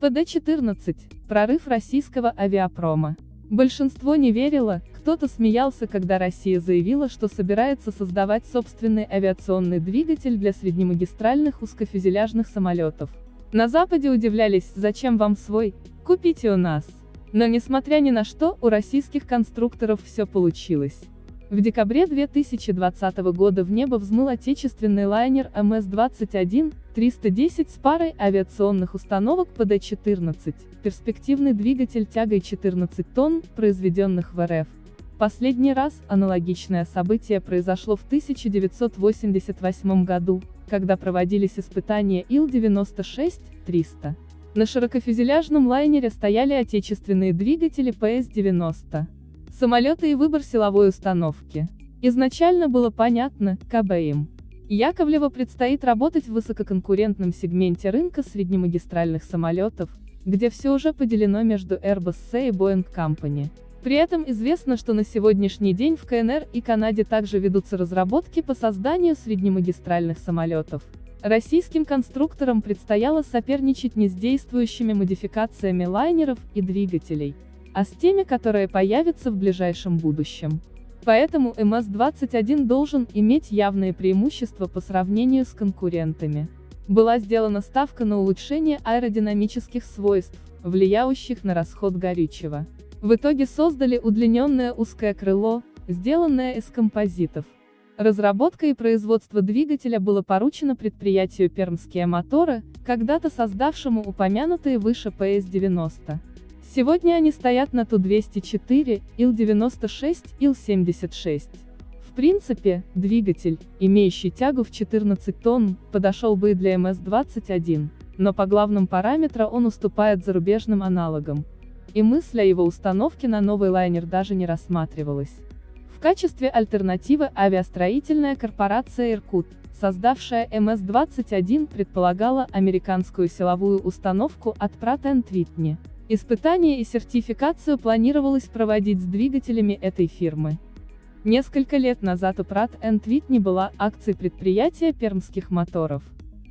ПД-14 – прорыв российского авиапрома. Большинство не верило, кто-то смеялся, когда Россия заявила, что собирается создавать собственный авиационный двигатель для среднемагистральных узкофюзеляжных самолетов. На Западе удивлялись, зачем вам свой, купите у нас. Но несмотря ни на что, у российских конструкторов все получилось. В декабре 2020 года в небо взмыл отечественный лайнер МС-21-310 с парой авиационных установок ПД-14, перспективный двигатель тягой 14 тонн, произведенных в РФ. Последний раз аналогичное событие произошло в 1988 году, когда проводились испытания Ил-96-300. На широкофюзеляжном лайнере стояли отечественные двигатели ПС-90 самолеты и выбор силовой установки. Изначально было понятно, КБ им. Яковлева предстоит работать в высококонкурентном сегменте рынка среднемагистральных самолетов, где все уже поделено между Airbus C и Boeing Company. При этом известно, что на сегодняшний день в КНР и Канаде также ведутся разработки по созданию среднемагистральных самолетов. Российским конструкторам предстояло соперничать не с действующими модификациями лайнеров и двигателей, а с теми, которые появятся в ближайшем будущем. Поэтому МС-21 должен иметь явные преимущества по сравнению с конкурентами. Была сделана ставка на улучшение аэродинамических свойств, влияющих на расход горючего. В итоге создали удлиненное узкое крыло, сделанное из композитов. Разработка и производство двигателя было поручено предприятию «Пермские моторы», когда-то создавшему упомянутые выше ПС-90. Сегодня они стоят на Ту-204, Ил-96, Ил-76. В принципе, двигатель, имеющий тягу в 14 тонн, подошел бы и для МС-21, но по главным параметрам он уступает зарубежным аналогам. И мысль о его установке на новый лайнер даже не рассматривалась. В качестве альтернативы авиастроительная корпорация «Иркут», создавшая МС-21 предполагала американскую силовую установку от Pratt Whitney. Испытания и сертификацию планировалось проводить с двигателями этой фирмы. Несколько лет назад у Pratt Whitney была акцией предприятия пермских моторов.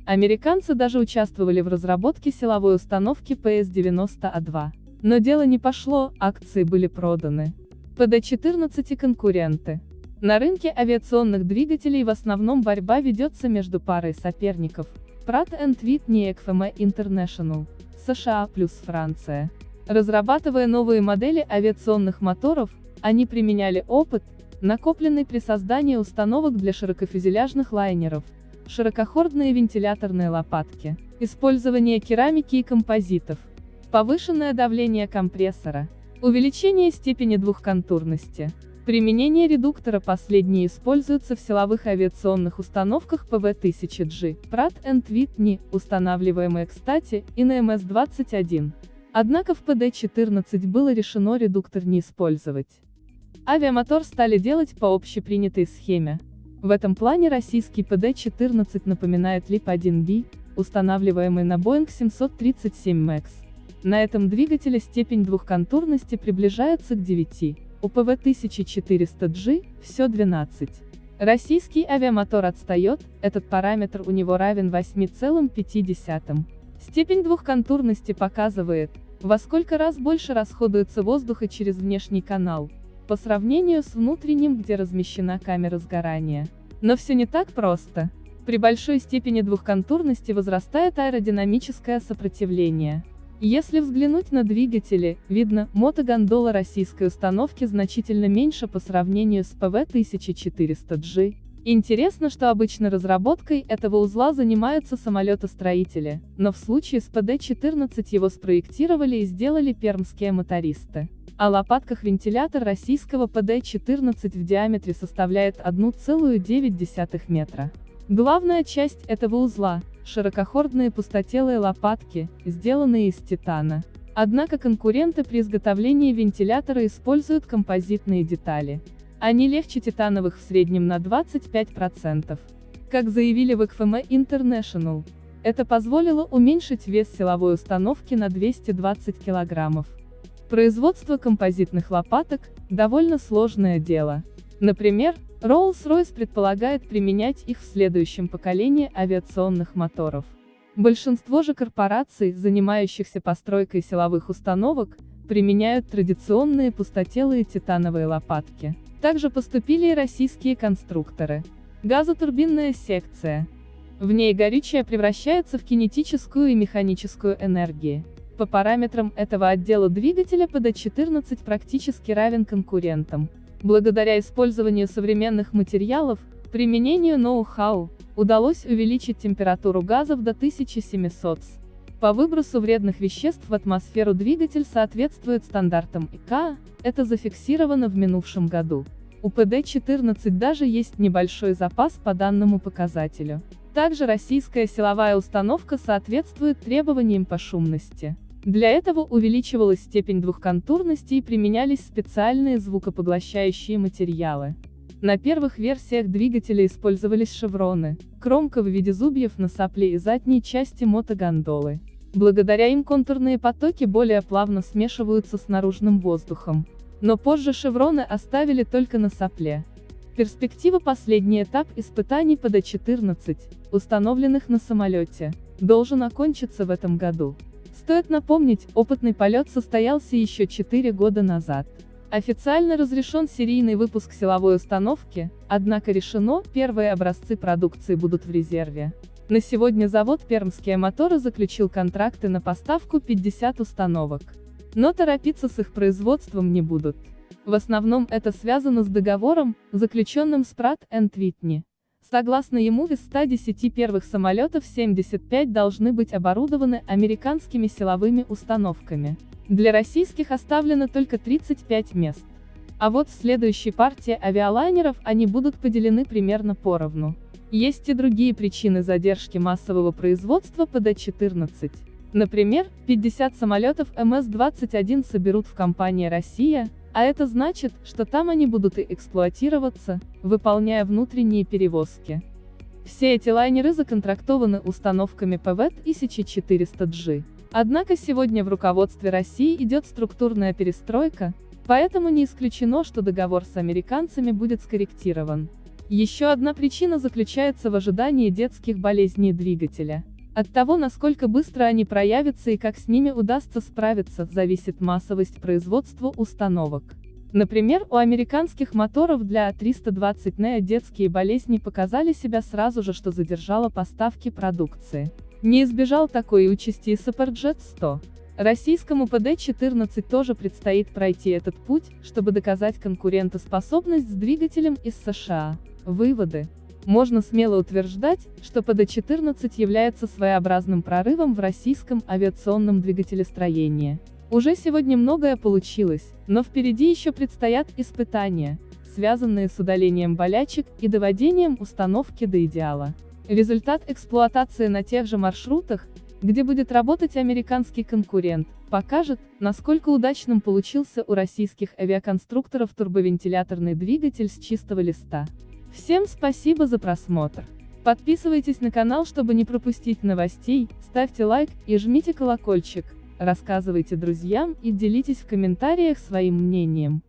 Американцы даже участвовали в разработке силовой установки PS-90A2. Но дело не пошло, акции были проданы. ПД-14 и конкуренты. На рынке авиационных двигателей в основном борьба ведется между парой соперников. Pratt Whitney ECFM International. США плюс Франция. Разрабатывая новые модели авиационных моторов, они применяли опыт, накопленный при создании установок для широкофюзеляжных лайнеров, широкохордные вентиляторные лопатки, использование керамики и композитов, повышенное давление компрессора, увеличение степени двухконтурности, Применение редуктора последние используются в силовых авиационных установках ПВ-1000G, Pratt Whitney, устанавливаемые, кстати, и на МС-21. Однако в ПД-14 было решено редуктор не использовать. Авиамотор стали делать по общепринятой схеме. В этом плане российский ПД-14 напоминает LEAP-1B, устанавливаемый на Boeing 737 MAX. На этом двигателе степень двухконтурности приближается к 9. У PW-1400G все 12. Российский авиамотор отстает, этот параметр у него равен 8,5. Степень двухконтурности показывает, во сколько раз больше расходуется воздуха через внешний канал, по сравнению с внутренним, где размещена камера сгорания. Но все не так просто. При большой степени двухконтурности возрастает аэродинамическое сопротивление. Если взглянуть на двигатели, видно, мотогондола российской установки значительно меньше по сравнению с ПВ-1400G. Интересно, что обычно разработкой этого узла занимаются самолетостроители, но в случае с ПД-14 его спроектировали и сделали пермские мотористы. О лопатках вентилятор российского ПД-14 в диаметре составляет 1,9 метра. Главная часть этого узла широкохордные пустотелые лопатки, сделанные из титана. Однако конкуренты при изготовлении вентилятора используют композитные детали. Они легче титановых в среднем на 25%. Как заявили в XFM International, это позволило уменьшить вес силовой установки на 220 килограммов. Производство композитных лопаток – довольно сложное дело. Например, Rolls-Royce предполагает применять их в следующем поколении авиационных моторов. Большинство же корпораций, занимающихся постройкой силовых установок, применяют традиционные пустотелые титановые лопатки. Также поступили и российские конструкторы. Газотурбинная секция. В ней горючее превращается в кинетическую и механическую энергии. По параметрам этого отдела двигателя ПД-14 практически равен конкурентам. Благодаря использованию современных материалов, применению ноу-хау, удалось увеличить температуру газов до 1700 С. По выбросу вредных веществ в атмосферу двигатель соответствует стандартам ИКА, это зафиксировано в минувшем году. У ПД-14 даже есть небольшой запас по данному показателю. Также российская силовая установка соответствует требованиям по шумности. Для этого увеличивалась степень двухконтурности и применялись специальные звукопоглощающие материалы. На первых версиях двигателя использовались шевроны, кромка в виде зубьев на сопле и задней части мотогондолы. Благодаря им контурные потоки более плавно смешиваются с наружным воздухом. Но позже шевроны оставили только на сопле. Перспектива последний этап испытаний ПД-14, установленных на самолете, должен окончиться в этом году. Стоит напомнить, опытный полет состоялся еще 4 года назад. Официально разрешен серийный выпуск силовой установки, однако решено, первые образцы продукции будут в резерве. На сегодня завод «Пермские моторы» заключил контракты на поставку 50 установок. Но торопиться с их производством не будут. В основном это связано с договором, заключенным с Pratt Whitney. Согласно ему из 110 первых самолетов 75 должны быть оборудованы американскими силовыми установками. Для российских оставлено только 35 мест. А вот в следующей партии авиалайнеров они будут поделены примерно поровну. Есть и другие причины задержки массового производства ПД-14. Например, 50 самолетов МС-21 соберут в компании «Россия», а это значит, что там они будут и эксплуатироваться, выполняя внутренние перевозки. Все эти лайнеры законтрактованы установками ПВ-1400G. Однако сегодня в руководстве России идет структурная перестройка, поэтому не исключено, что договор с американцами будет скорректирован. Еще одна причина заключается в ожидании детских болезней двигателя. От того, насколько быстро они проявятся и как с ними удастся справиться, зависит массовость производства установок. Например, у американских моторов для А320 NEO детские болезни показали себя сразу же, что задержало поставки продукции. Не избежал такой участи и Суперджет 100. Российскому ПД-14 тоже предстоит пройти этот путь, чтобы доказать конкурентоспособность с двигателем из США. Выводы. Можно смело утверждать, что ПД-14 является своеобразным прорывом в российском авиационном двигателестроении. Уже сегодня многое получилось, но впереди еще предстоят испытания, связанные с удалением болячек и доводением установки до идеала. Результат эксплуатации на тех же маршрутах, где будет работать американский конкурент, покажет, насколько удачным получился у российских авиаконструкторов турбовентиляторный двигатель с чистого листа. Всем спасибо за просмотр. Подписывайтесь на канал, чтобы не пропустить новостей, ставьте лайк и жмите колокольчик, рассказывайте друзьям и делитесь в комментариях своим мнением.